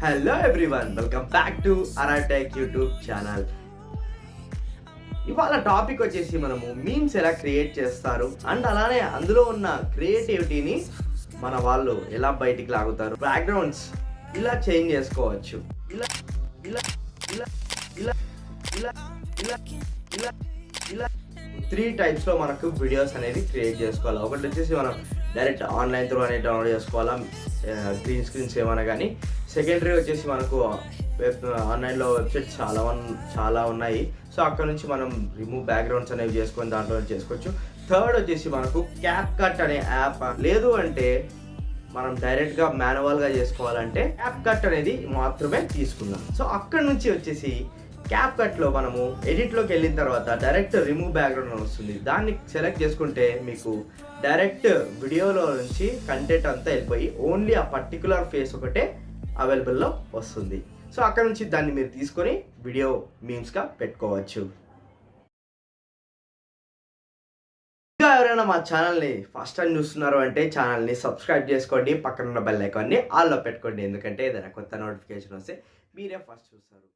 Hello everyone welcome back to Aratech YouTube channel ఇవాళ topic వచ్చేసి మనము మీమ్స్ ఎలా క్రియేట్ చేస్తారు అండ్ అలానే అందులో ఉన్న క్రియేటివిటీని మన వాళ్ళు ఎలా బయటికి లాగుతారు బ్యాక్గ్రౌండ్స్ ఇలా చేంజ్ చేసుకోవచ్చు ఇలా ఇలా ఇలా ఇలా ఇలా ఇలా ఇలా ఇలా త్రీ టైప్స్లో మనకు వీడియోస్ అనేది క్రియేట్ చేసుకోవాలి. ఒకటి వచ్చేసి మనం డైరెక్ట్ ఆన్లైన్ త్రూ అనేది డౌన్లోడ్ చేసుకోవాలా గ్రీన్ స్క్రీన్స్ ఏమైనా కానీ. సెకండరీ వచ్చేసి మనకు వెబ్ ఆన్లైన్లో వెబ్సైట్స్ చాలా చాలా ఉన్నాయి. సో అక్కడ నుంచి మనం రిమూవ్ బ్యాక్గ్రౌండ్స్ అనేవి చేసుకొని దాంట్లో చేసుకోవచ్చు. థర్డ్ వచ్చేసి మనకు క్యాప్ కట్ అనే యాప్ లేదు అంటే మనం డైరెక్ట్గా మాన్యువల్గా చేసుకోవాలంటే యాప్ కట్ అనేది మాత్రమే తీసుకుందాం. సో అక్కడ నుంచి వచ్చేసి క్యాప్ కట్లో మనము ఎడిట్లోకి వెళ్ళిన తర్వాత డైరెక్ట్ రిమూవ్ బ్యాక్గ్రౌండ్ వస్తుంది. దాన్ని సెలెక్ట్ చేసుకుంటే మీకు డైరెక్ట్ వీడియోలో నుంచి కంటెంట్ అంతా వెళ్ళిపోయి ఓన్లీ ఆ పర్టికులర్ ఫేస్ ఒకటే అవైలబుల్లో వస్తుంది. సో అక్కడ నుంచి దాన్ని మీరు తీసుకొని వీడియో మీమ్స్గా పెట్టుకోవచ్చు. ఇంకా ఎవరైనా మా ఛానల్ని ఫస్ట్ టైం చూస్తున్నారు అంటే ఛానల్ని సబ్స్క్రైబ్ చేసుకోండి పక్కన ఉన్న బెల్ ఐకాన్ని ఆల్లో పెట్టుకోండి. ఎందుకంటే ఏదైనా కొత్త నోటిఫికేషన్ వస్తే మీరే ఫస్ట్ చూస్తారు.